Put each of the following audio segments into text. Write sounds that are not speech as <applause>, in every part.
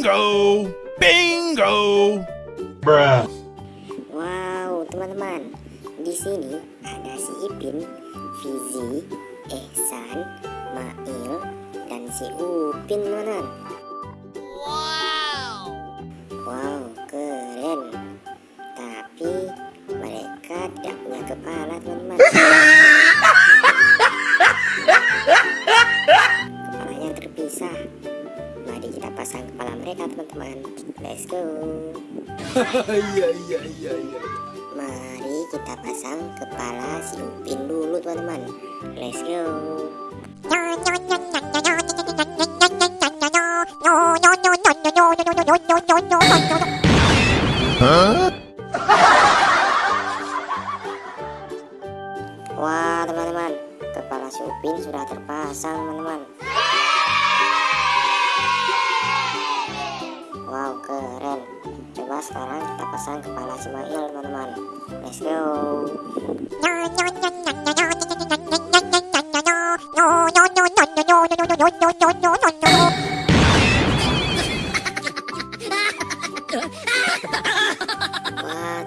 Bingo! Bingo! Bruh. Wow, teman-teman. Di sini ada si Ipin, Fizi, Ehsan, Mail, dan si Upin, teman-teman. Mereka, teman-teman. Let's go. Iya, iya, iya, iya. Mari kita pasang kepala si Upin dulu teman-teman Let's go Wah teman-teman Kepala si Upin sudah terpasang teman-teman Wow keren. Coba sekarang kita pasang kepala si Mail teman-teman. Let's go. Wah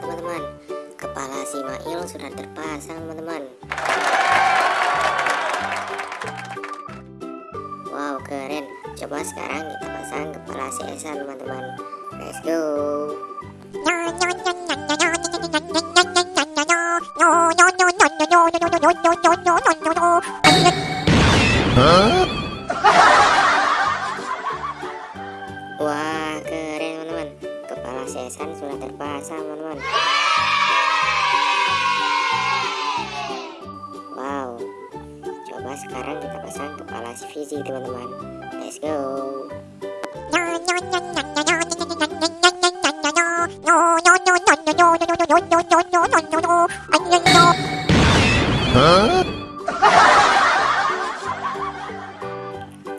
teman-teman. Kepala si Mail sudah terpasang teman-teman Coba sekarang kita pasang kepala si Esan teman-teman. Let's go. Wah keren teman-teman. Kepala si Esan sudah terpasang teman-teman. Wow. Coba sekarang kita pasang kepala si Fizi teman-teman Let's go.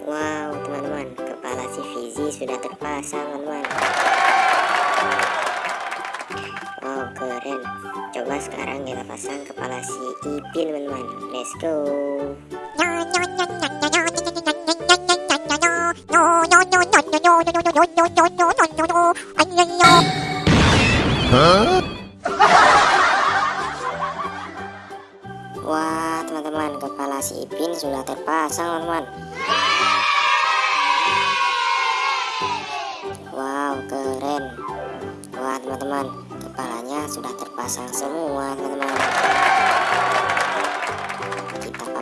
Wow teman-teman. Kepala si Fizi sudah terpasang teman-teman. Wow keren. Coba sekarang kita pasang kepala si Ipin teman-teman. Let's go <laughs> Wah teman-teman kepala si Ipin sudah terpasang teman-teman. Wow keren. Wah teman-teman kepalanya sudah terpasang semua teman-teman. Kita